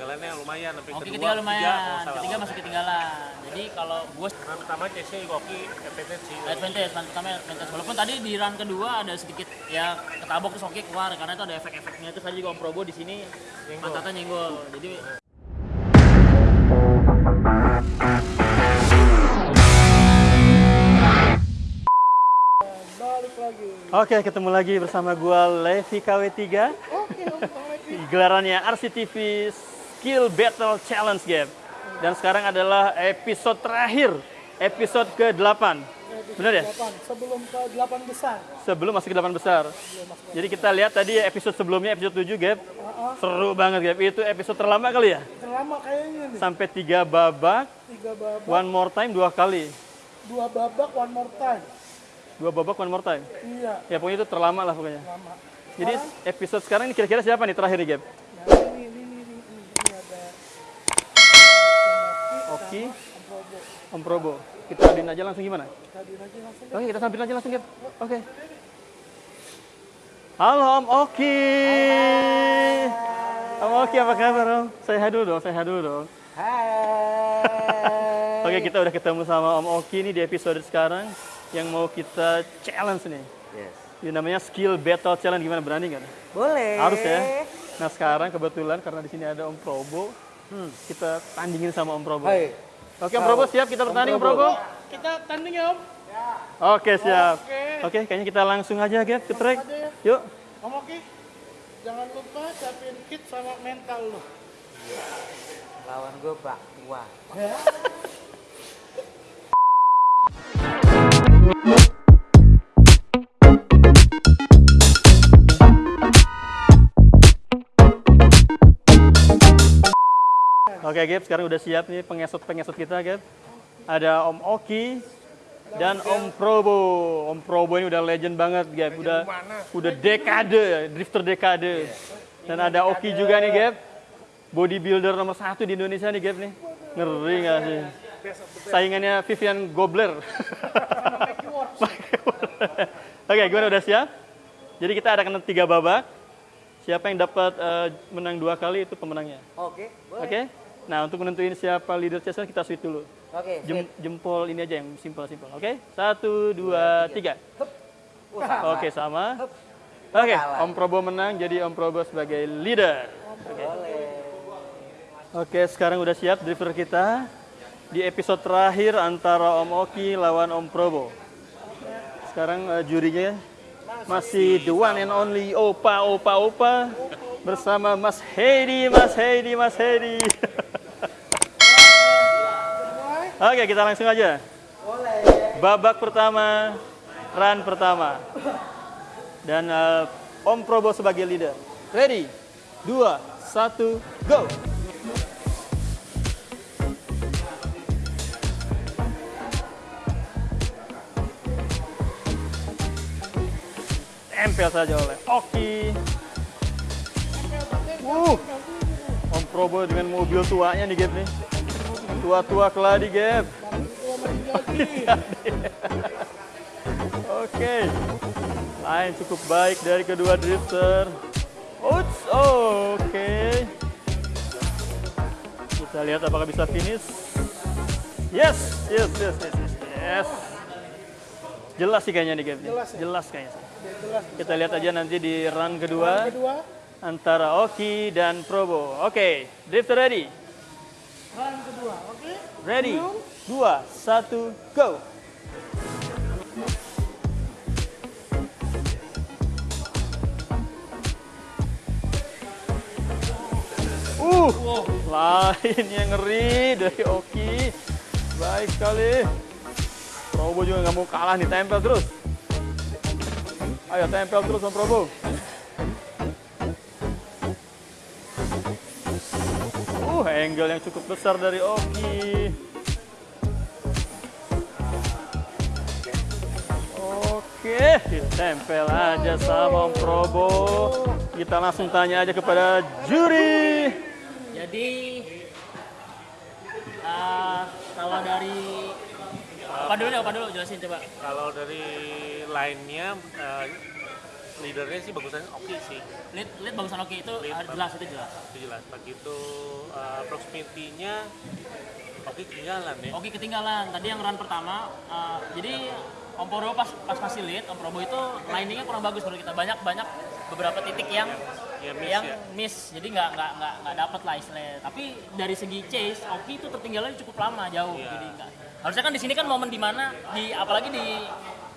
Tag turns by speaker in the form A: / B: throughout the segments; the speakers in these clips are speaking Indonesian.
A: ketinggalannya lumayan sampai
B: Oki
A: kedua,
B: ketiga lumayan, ketiga masih ketinggalan. Jadi kalau gue
A: Run pertama CC Oki advantage sih.
B: advantage, run pertama advantage. Walaupun tadi di run kedua ada sedikit ya ketabok terus Oki keluar karena itu ada efek-efeknya. Terus tadi juga Om Probo di sini pantatnya nyenggol. Jadi
C: balik lagi
D: Oke, ketemu lagi bersama gua Levi KW3.
C: oke om lagi
D: Gelarannya RCTV Skill Battle Challenge Game. Dan sekarang adalah episode terakhir, episode ke-8. Benar ya?
C: sebelum ke delapan besar
D: Sebelum masuk ke 8 besar. Jadi kita lihat tadi episode sebelumnya, episode 7, Gap.
C: Ah,
D: Seru banget, Gap. Itu episode terlama kali ya?
C: terlama kayaknya nih
D: Sampai 3 babak,
C: tiga babak
D: one more time dua kali.
C: dua babak one more time
D: Dua babak, one more time.
C: iya
D: Ya pokoknya itu terlama lah pokoknya.
C: lama
D: Jadi episode sekarang ini kira-kira siapa nih terakhir nih, Gap?
C: nah ini ini ini ini, ini, ini ada
D: Oki,
C: Om Probo.
D: Kita aduin aja langsung gimana?
C: aja langsung
D: Oke, kita sambil aja langsung. Oke. Halo Om Oki. Om Oki apa kabar Om? Saya hai dulu dong, saya hai dulu dong.
C: hai
D: Oke, kita udah ketemu sama Om Oki nih di episode sekarang yang mau kita challenge nih.
E: Yes.
D: Ini namanya Skill Battle Challenge. Gimana berani nggak?
E: Boleh.
D: Harus ya. Nah sekarang kebetulan karena di sini ada Om Probo, kita tandingin sama Om Probo.
E: Hai.
D: Oke Om Probo siap kita bertanding Om Probo?
C: kita tanding ya om
D: Oke siap.
C: Oke.
D: Oke kayaknya kita langsung aja Gap ke track.
C: ya
D: Yuk.
C: om Oki jangan lupa siapin kit sama mental lo
E: Lawan gue Pak Tua.
D: Oke Gap sekarang udah siap nih pengesot-pengesot kita Gap. Ada Om Oki dan Om Probo. Om Probo ini udah legend banget Gap. Udah udah dekade, drifter dekade. Dan ada Oki juga nih Gap. Bodybuilder nomor satu di Indonesia nih Gap nih. Ngeri nggak sih? Saingannya Vivian Gobler. Oke, gimana udah siap? Jadi kita ada kena tiga babak. Siapa yang dapat eh, menang dua kali itu pemenangnya.
E: Oke, boleh.
D: Oke? Nah, untuk menentuin siapa leader chess kita switch dulu.
E: Oke.
D: Jem- jempol ini aja yang simpel-simpel. Oke? Satu, dua, tiga.
E: Oh.
D: Oke, sama. Oke,
E: Kalah.
D: Om Probo menang, jadi Om Probo sebagai leader. Oke.
E: Boleh.
D: Oke, sekarang udah siap driver kita di episode terakhir antara Om Oki lawan Om Probo. Sekarang eh, jurinya masih the one and only Opa Opa Opa bersama Mas Hedi, Mas Hedi, Mas Hedi. Oke, kita langsung aja.
E: Boleh.
D: Babak pertama, run pertama. Dan eh, Om Probo sebagai leader. Ready? Dua, satu, go! Tempel saja oleh Oki. Uh, Om Probo dengan mobil tuanya nih, Gap nih. Tua-tua keladi, Gap. Oke. Lain cukup baik dari kedua drifter. Uts, oh, oke. Kita lihat apakah bisa finish. Yes, yes, yes, yes, yes. yes. Jelas sih kayaknya nih game
C: Jelas ya?
D: Jelas kayaknya
C: jelas
D: Kita lihat aja nanti di run kedua
C: kedua
D: antara Oki dan Probo. Oke, drifter ready. Ready. Dua, satu, go. Uh, lain yang ngeri dari Oki. Baik sekali. Probo juga nggak mau kalah nih, tempel terus. Ayo tempel terus Om Probo. Angle yang cukup besar dari Oki. Oke, ditempel aja sama Om Probo. Kita langsung tanya aja kepada juri.
B: Jadi eh, kalau dari apa dulu nih, apa dulu jelasin coba.
A: Kalau dari line-nya eh, leadernya sih bagusan oke sih
B: Lead, lead bagusan oke itu
A: Lead
B: harus jelas itu jelas.
A: itu jelas begitu uh, proximity-nya oke ketinggalan ya
B: Oke ketinggalan. Tadi yang run pertama, uh, jadi Om Probo pas pas kasih lead, Om Probo itu liningnya kurang bagus menurut kita. Banyak banyak beberapa titik yang
A: ya miss
B: yang
A: ya
B: miss. Jadi nggak nggak nggak nggak dapet lah istilahnya. Tapi dari segi chase, Oki itu tertinggalnya cukup lama jauh.
A: Iya.
B: Jadi nggak. Harusnya kan di sini kan momen di mana di apalagi di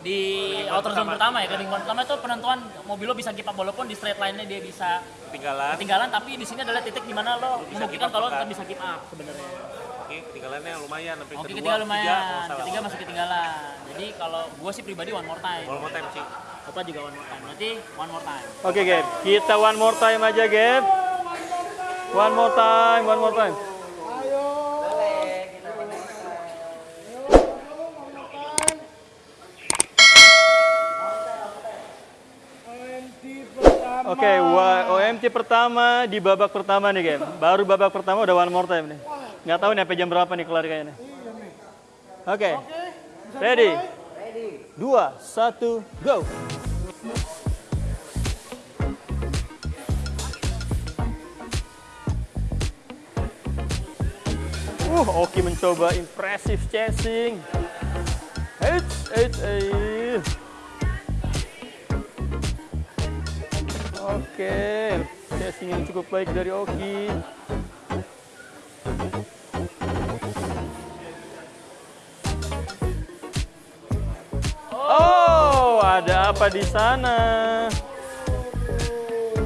B: di outer zone pertama ya, kan di pertama itu penentuan mobil lo bisa keep up walaupun di straight line-nya dia bisa
A: ketinggalan
B: ketinggalan tapi di sini adalah titik di mana lo
A: Bisa
B: membuktikan
A: keep up
B: kalau
A: kan?
B: tetap bisa keep up sebenarnya.
A: oke ketinggalannya lumayan sampai
B: Oke
A: kedua
B: lumayan,
A: salah.
B: ketiga masih ketinggalan. Jadi kalau gue sih pribadi one more time.
A: one more time sih
B: Opa juga one more time. Berarti one more time.
D: Oke, Gap. Kita one more time aja, Gap. One more time, one more time.
C: Ayo.
E: Boleh, kita boleh.
C: OMT pertama.
D: Oke, wa- OMT pertama di babak pertama nih, Gap. Baru babak pertama udah one more time nih. Nggak tahu nih sampai jam berapa nih kelar kayaknya. Oke,
C: Oke, bisa
D: ready?
E: Ready.
D: Dua, satu, go. Uh, Oki mencoba impressive chasing. Eits, eits, eits. Oke, chasing yang cukup baik dari Oki. Oh, ada apa di sana?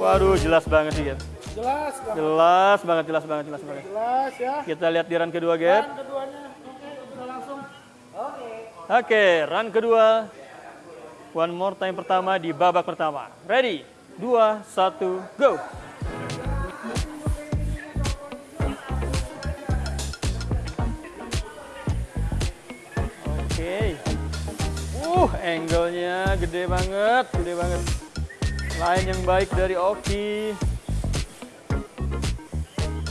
D: Waduh, jelas banget sih, Gap.
C: Jelas, Bang.
D: Jelas banget, jelas banget, jelas banget.
C: Jelas ya.
D: Kita lihat di run kedua, Gap.
C: Dan keduanya, oke, udah langsung.
D: Oke, run kedua. One more time pertama di babak pertama. Ready? Dua, satu, go. Oke. Uh, angle-nya gede banget, gede banget. Line yang baik dari Oki.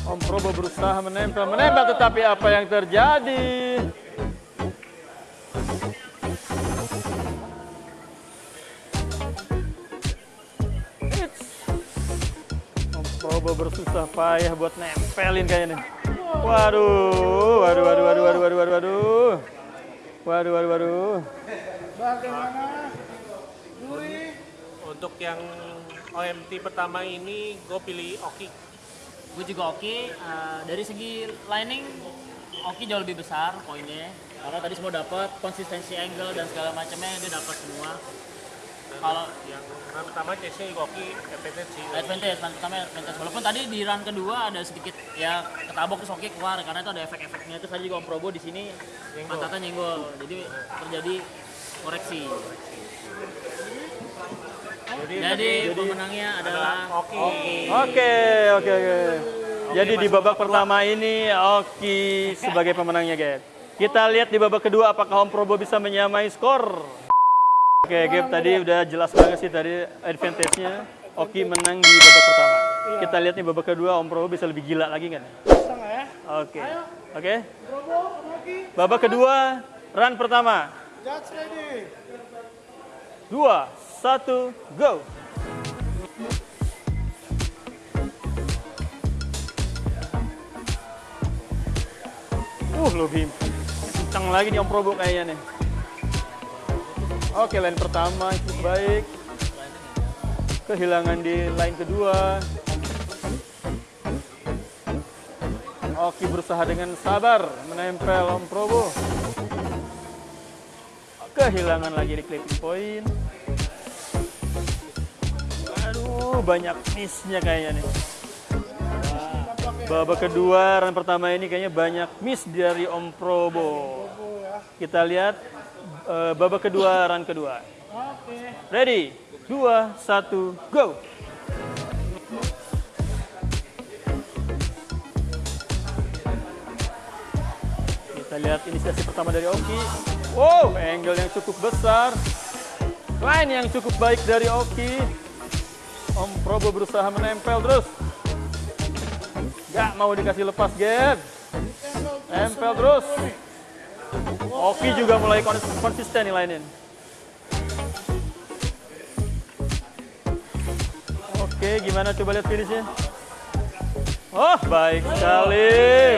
D: Om Probo berusaha menempel, menempel tetapi apa yang terjadi? Bersusah payah buat nempelin kayaknya nih. Waduh, waduh, waduh, waduh, waduh, waduh, waduh, waduh. Waduh, waduh, waduh.
C: Bagaimana? Juri,
A: untuk yang OMT pertama ini gue pilih Oki
B: Gue juga oke. eh, dari segi lining, oke jauh lebih besar poinnya. Karena tadi semua dapat konsistensi angle dan segala macamnya dia dapat semua. Kalau
A: yang run pertama chase-nya juga Oki advantage sih
B: advantage, run pertama advantage. Walaupun tadi di run kedua ada sedikit ya ketabok terus oke keluar karena itu ada efek-efeknya. Terus tadi juga Om Probo di sini pantatnya nyenggol. Jadi terjadi koreksi.
A: jadi,
B: Jadi pemenangnya adalah
A: Oki
D: Oke, oke, oke. Jadi di babak pertama ini Oki sebagai pemenangnya, Gap. Kita lihat di babak kedua apakah Om Probo bisa menyamai skor. Oke, Gap tadi udah jelas banget sih tadi advantage-nya. Oki menang di babak pertama. Kita lihat nih babak kedua Om Probo bisa lebih gila lagi kan?
C: bisa nggak ya?
D: Oke. Oke.
C: Robo, Rocky,
D: Babak kedua, run pertama.
C: judge ready.
D: Dua, satu, go. Uh, lebih kencang lagi nih Om Probo kayaknya nih. Oke, line pertama itu baik. Kehilangan di line kedua. Oki berusaha dengan sabar menempel Om Probo. Kehilangan lagi di clipping point. Aduh, banyak miss-nya kayaknya nih. Babak kedua, run pertama ini kayaknya banyak miss dari Om Probo. Kita lihat eh, babak kedua, run kedua.
C: Oke.
D: Ready? Dua, satu, go! Kita lihat inisiasi pertama dari Oki. Wow, angle yang cukup besar. Line yang cukup baik dari Oki. Om Probo berusaha menempel terus. Gak mau dikasih lepas, Gap. Nempel terus. Oki juga mulai kons- konsisten nih line-in. Oke, gimana coba lihat finishnya? Oh, baik sekali,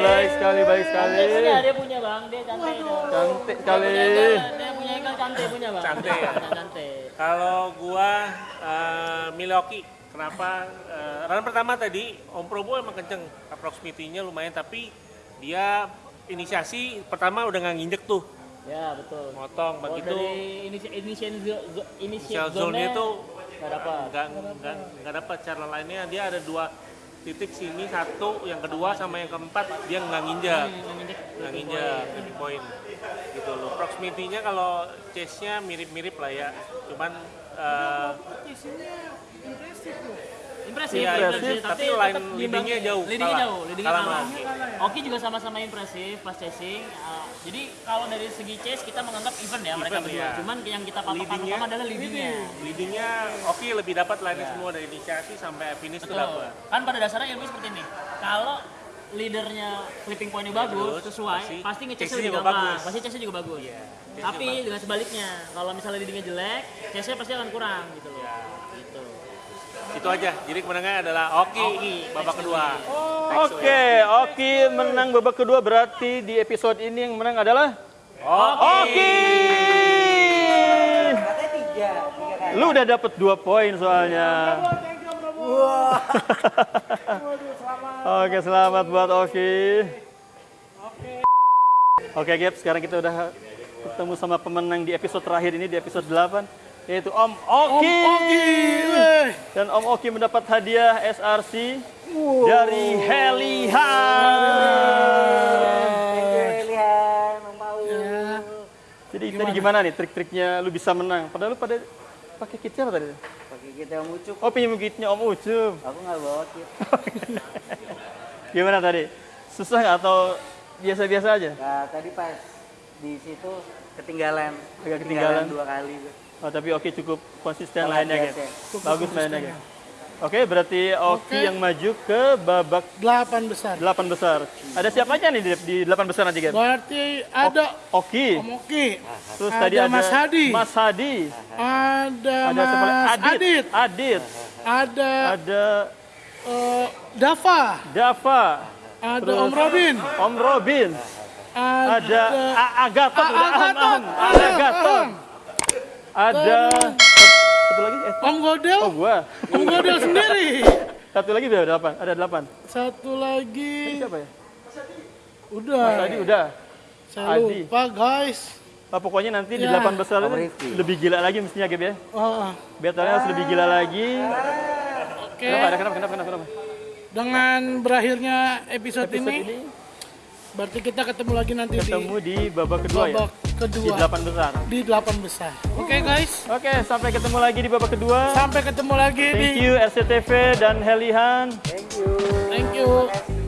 D: baik sekali, baik sekali.
B: Dia punya bang, dia cantik.
D: Cantik sekali.
B: dia punya ikan cantik punya bang.
A: Cantik?
B: Cantik.
A: Kalau gua uh, Milwaukee, kenapa? Uh, run pertama tadi Om Probo emang kenceng, proximity-nya lumayan, tapi dia inisiasi pertama udah nggak nginjek tuh,
B: Ya betul.
A: motong
B: Oh,
A: begitu.
B: dari inisi- initial zo- zo-
A: Initial
B: initial
A: zone-nya tuh
B: nggak dapat.
A: nggak nggak nggak dapat. Cara lainnya dia ada dua titik sini satu yang kedua sama yang keempat dia nggak nginjak nggak nginjak ini poin gitu loh. Proximity-nya kalau chase-nya mirip-mirip lah ya. Cuman eh,
B: Impresif,
A: Iya,
B: impresif,
A: tapi
B: tetap
A: line leading-nya jauh,
B: Leading-nya
A: kalah.
B: jauh, leading-nya
A: Kalah
B: kalah.
A: sama Oki.
B: Oki juga sama-sama impresif pas chasing. Uh, jadi kalau dari segi chase kita menganggap even ya mereka berdua.
A: ya.
B: Cuman yang kita patokan utama adalah leading-nya.
A: leading-nya oke lebih dapat line semua dari inisiasi sampai finish
B: Betul.
A: dapat
B: Kan pada dasarnya ilmu seperti ini. Kalau leadernya flipping point-nya bagus,
A: Bagus,
B: sesuai,
A: pasti
B: pasti
A: chase-nya
B: lebih
A: juga
B: gampang.
A: bagus.
B: Pasti chase juga bagus.
A: Iya, chase-nya
B: Tapi dengan sebaliknya, kalau misalnya leadingnya jelek, chase-nya pasti akan kurang gitu loh.
A: Ya. Itu aja jadi kemenangnya adalah Oki,
B: Oki,
A: babak kedua
D: Oke, Oki menang babak kedua berarti di episode ini yang menang adalah Oki.
E: Kali.
D: Lu udah dapet dua poin soalnya. Oke, selamat buat Oki. Oke, Gap, sekarang kita udah ketemu sama pemenang di episode terakhir ini di episode 8 yaitu Om Oki. Dan Om Oki mendapat hadiah SRC dari Helihan.
E: Mau.
D: Jadi tadi gimana nih trik-triknya lu bisa menang? Padahal lu pada pakai kitnya apa tadi?
E: Pakai kita yang ucup.
D: Oh pinjam kitnya Om Ucup.
E: Aku nggak bawa kit.
D: Gimana tadi? Susah nggak atau biasa-biasa aja?
E: Nah, tadi pas di situ ketinggalan.
D: Agak ketinggalan.
E: dua kali.
D: Oh, tapi oke cukup konsisten
E: Sangat
D: lainnya guys. Bagus mainnya guys. Oke, berarti Oki yang maju ke babak
C: Delapan besar.
D: 8 besar. Ada siapa aja nih di, di 8 besar nanti guys?
C: Berarti ada
D: Oki.
C: Om Oki,
D: Terus
C: ada
D: tadi ada
C: Mas Hadi.
D: Mas Hadi.
C: ada,
D: Ada siapa lagi?
C: Mas
D: Adit.
C: Adit,
D: Adit.
C: ada
D: Ada
C: eh, Dava,
D: Dava.
C: ada
D: Terus-
C: Om Robin,
D: Om Robin.
C: ada,
D: Ada A- Agaton.
C: A-
D: Udah aham,
C: Agaton.
D: Ada satu lagi eh
C: Om Godel,
D: oh gua.
C: Om Godel sendiri.
D: Satu lagi udah delapan. Ada delapan.
C: Satu lagi,
D: Siapa ya?
C: udah.
D: Mas Adi udah.
C: Saya
D: Adi.
C: lupa guys.
D: Ah, pokoknya nanti di
C: Ya.
D: delapan besar itu lebih gila lagi mestinya Gap ya.
C: Oh,
D: Battle-nya harus lebih gila lagi.
C: Oke,
D: Kenapa? Ada kenapa? Kenapa? Kenapa? kenapa?
C: dengan berakhirnya episode,
D: Episode
C: ini,
D: ini
C: berarti kita ketemu lagi nanti
D: ketemu
C: di
D: di babak kedua ya.
C: babak
D: Di
C: kedua
D: delapan besar.
C: di delapan besar. Oke guys,
D: Oke, sampai ketemu lagi di babak kedua.
C: sampai ketemu lagi
D: Thank
C: di
D: you RCTV dan Helihan.
E: Thank you.
C: Thank you.